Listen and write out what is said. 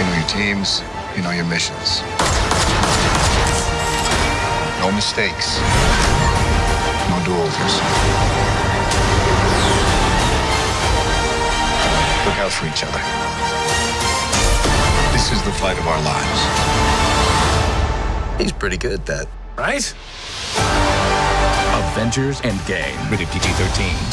You know your teams, you know your missions. No mistakes. No do-overs. Look out for each other. This is the fight of our lives. He's pretty good at that. Right? Avengers Endgame. Rated PG 13.